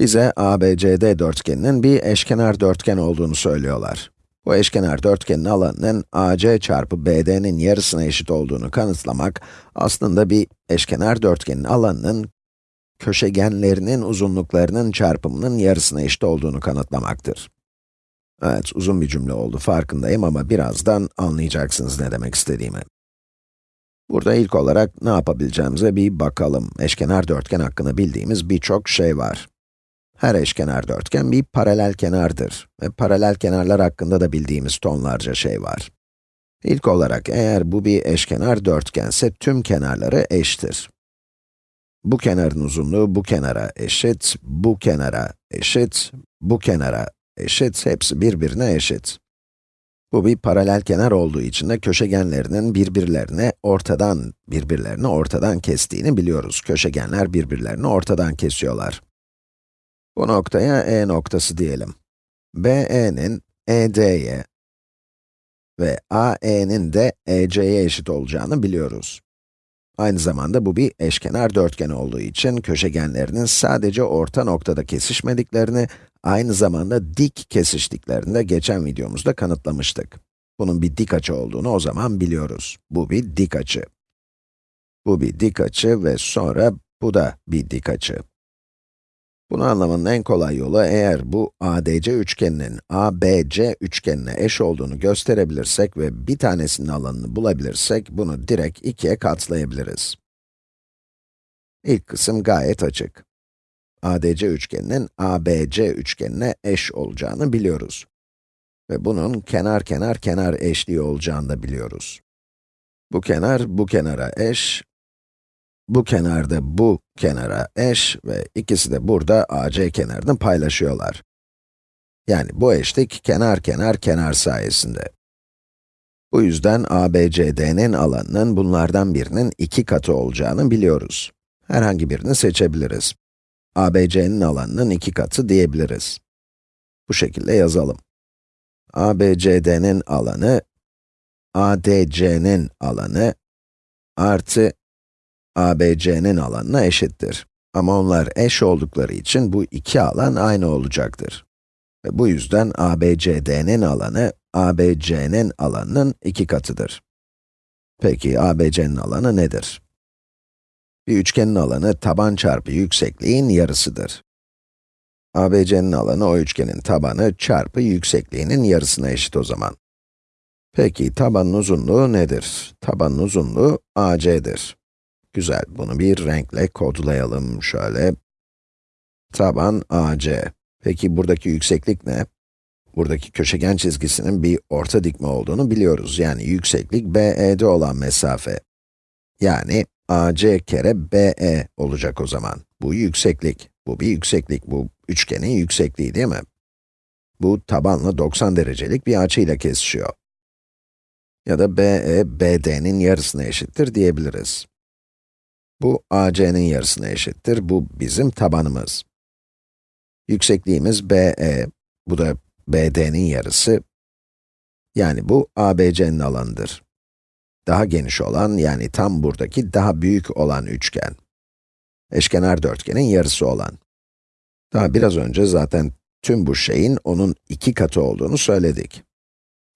Bize ABCD dörtgeninin bir eşkenar dörtgen olduğunu söylüyorlar. Bu eşkenar dörtgenin alanının AC çarpı BD'nin yarısına eşit olduğunu kanıtlamak, aslında bir eşkenar dörtgenin alanının köşegenlerinin uzunluklarının çarpımının yarısına eşit olduğunu kanıtlamaktır. Evet, uzun bir cümle oldu, farkındayım ama birazdan anlayacaksınız ne demek istediğimi. Burada ilk olarak ne yapabileceğimize bir bakalım. Eşkenar dörtgen hakkında bildiğimiz birçok şey var. Her eşkenar dörtgen bir paralel kenardır ve paralel kenarlar hakkında da bildiğimiz tonlarca şey var. İlk olarak eğer bu bir eşkenar dörtgense tüm kenarları eşittir. Bu kenarın uzunluğu bu kenara eşit, bu kenara eşit, bu kenara eşit, hepsi birbirine eşit. Bu bir paralel kenar olduğu için de köşegenlerinin birbirlerine ortadan, birbirlerini ortadan kestiğini biliyoruz. Köşegenler birbirlerini ortadan kesiyorlar. Bu noktaya E noktası diyelim. BE'nin ED'ye ve AE'nin de EC'ye eşit olacağını biliyoruz. Aynı zamanda bu bir eşkenar dörtgen olduğu için köşegenlerinin sadece orta noktada kesişmediklerini, aynı zamanda dik kesiştiklerini de geçen videomuzda kanıtlamıştık. Bunun bir dik açı olduğunu o zaman biliyoruz. Bu bir dik açı. Bu bir dik açı ve sonra bu da bir dik açı. Bunu anlamanın en kolay yolu eğer bu ADC üçgeninin ABC üçgenine eş olduğunu gösterebilirsek ve bir tanesinin alanını bulabilirsek, bunu direkt ikiye katlayabiliriz. İlk kısım gayet açık. ADC üçgeninin ABC üçgenine eş olacağını biliyoruz. Ve bunun kenar kenar kenar eşliği olacağını da biliyoruz. Bu kenar bu kenara eş, bu kenarda bu kenara eş ve ikisi de burada AC kenarını paylaşıyorlar. Yani bu eşlik kenar kenar kenar sayesinde. Bu yüzden ABCD'nin alanının bunlardan birinin iki katı olacağını biliyoruz. Herhangi birini seçebiliriz. ABC'nin alanının iki katı diyebiliriz. Bu şekilde yazalım. ABCD'nin alanı, ADC'nin alanı artı ABC'nin alanına eşittir. Ama onlar eş oldukları için bu iki alan aynı olacaktır. Ve bu yüzden ABCD'nin alanı, ABC'nin alanının iki katıdır. Peki, ABC'nin alanı nedir? Bir üçgenin alanı, taban çarpı yüksekliğin yarısıdır. ABC'nin alanı, o üçgenin tabanı çarpı yüksekliğinin yarısına eşit o zaman. Peki, tabanın uzunluğu nedir? Tabanın uzunluğu AC'dir. Güzel, bunu bir renkle kodlayalım şöyle. Taban AC. Peki buradaki yükseklik ne? Buradaki köşegen çizgisinin bir orta dikme olduğunu biliyoruz. Yani yükseklik BE'de olan mesafe. Yani AC kere BE olacak o zaman. Bu yükseklik. Bu bir yükseklik. Bu üçgenin yüksekliği değil mi? Bu tabanla 90 derecelik bir açıyla kesişiyor. Ya da BE, BD'nin yarısına eşittir diyebiliriz. Bu AC'nin yarısına eşittir. Bu bizim tabanımız. Yüksekliğimiz BE, bu da BD'nin yarısı. Yani bu ABC'nin alanıdır. Daha geniş olan, yani tam buradaki daha büyük olan üçgen. Eşkenar dörtgenin yarısı olan. Daha biraz önce zaten tüm bu şeyin onun iki katı olduğunu söyledik.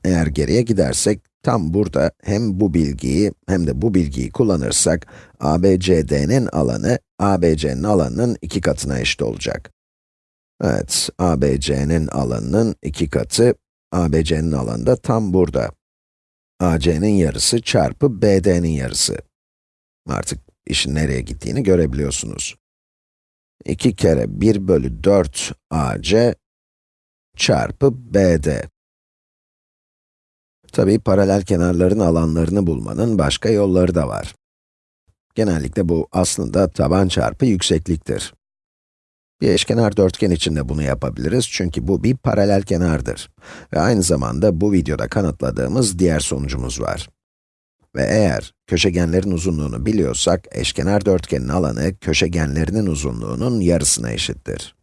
Eğer geriye gidersek, tam burada hem bu bilgiyi hem de bu bilgiyi kullanırsak, ABCD'nin alanı, ABC'nin alanının iki katına eşit olacak. Evet, ABC'nin alanının iki katı, ABC'nin alanı da tam burada. AC'nin yarısı çarpı BD'nin yarısı. Artık işin nereye gittiğini görebiliyorsunuz. 2 kere 1 bölü 4 AC çarpı BD. Tabii paralel kenarların alanlarını bulmanın başka yolları da var. Genellikle bu aslında taban çarpı yüksekliktir. Bir eşkenar dörtgen için de bunu yapabiliriz çünkü bu bir paralel kenardır. Ve aynı zamanda bu videoda kanıtladığımız diğer sonucumuz var. Ve eğer köşegenlerin uzunluğunu biliyorsak, eşkenar dörtgenin alanı köşegenlerinin uzunluğunun yarısına eşittir.